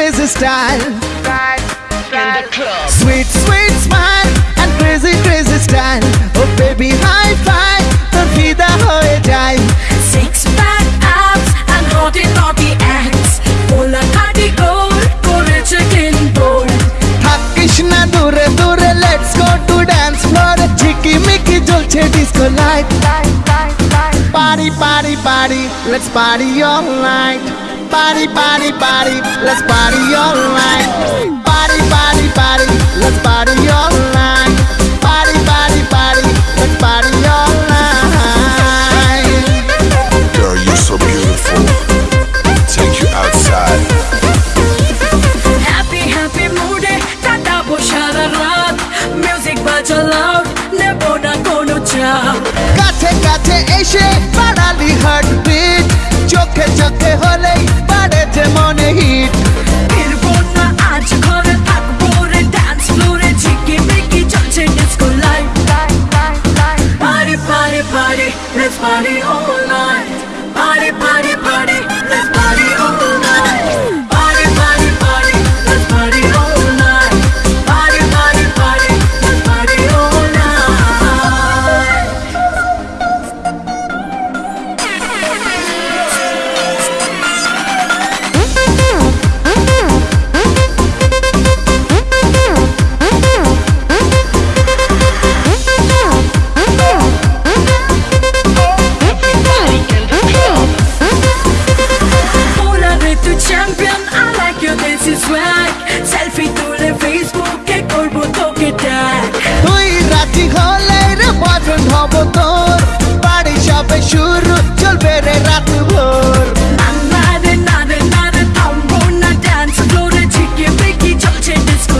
crazy, crazy style. style, style. Sweet, sweet smile, and crazy, crazy style. Oh baby, high five, তোর ফিদা হয়ে যায় Six pack abs and hotty naughty acts. Polar party gold, করেছে clean bold. থাকিস না দূরে দূরে let's go to dance ফ্লোরে ঝিকি Mickey জ্বলছে disco light Light, light, light. Party, party, party, let's party all night. Party, party, party, let's party all night. Party, party,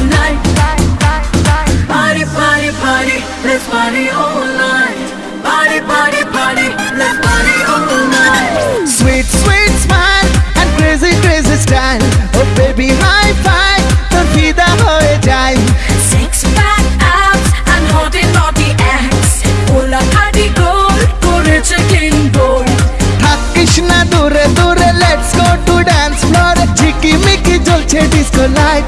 light. Party, party, party, let's party all night. Party, party, party, let's party all night. Sweet, sweet smile and crazy, crazy style. Oh baby, disco light.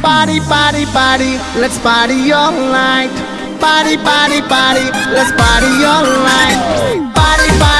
Body, body, body. let's party all night. Body, body, body. let's party all night. Body. party.